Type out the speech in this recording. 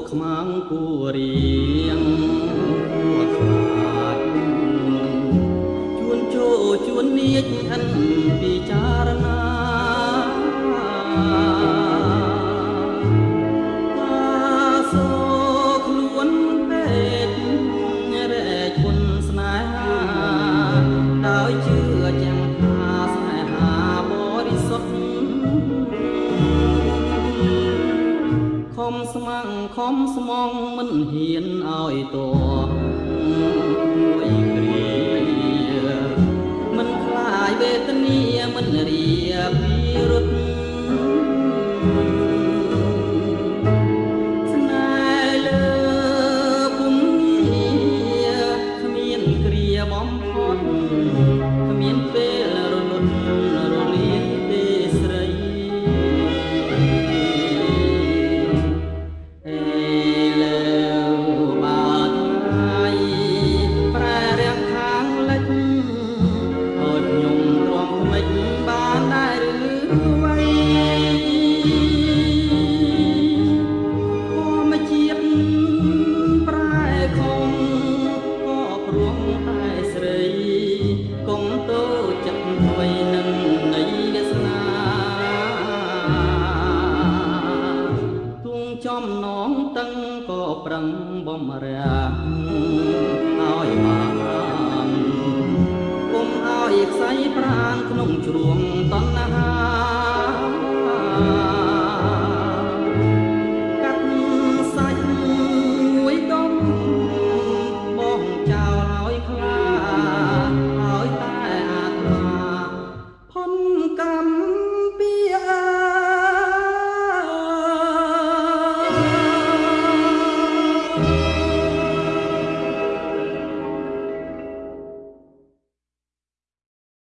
កខ្មាំងគួរៀងគួខ្លាចជួនជោជួននៀចអិន ខំស្មងមិនហ៊ានឲ្យតមួយគ្រាមិនខ្លាយវេទនាមិនរៀពីរត់ស្នេហ៍លើពុំងារគ្មានគ្រាបំផុត ណងតឹងក៏ប្រឹងបំរាស់ឲ្យបានគុំឲ្យខ្សែប្រានក្នុងជ្រួងតណ្ហា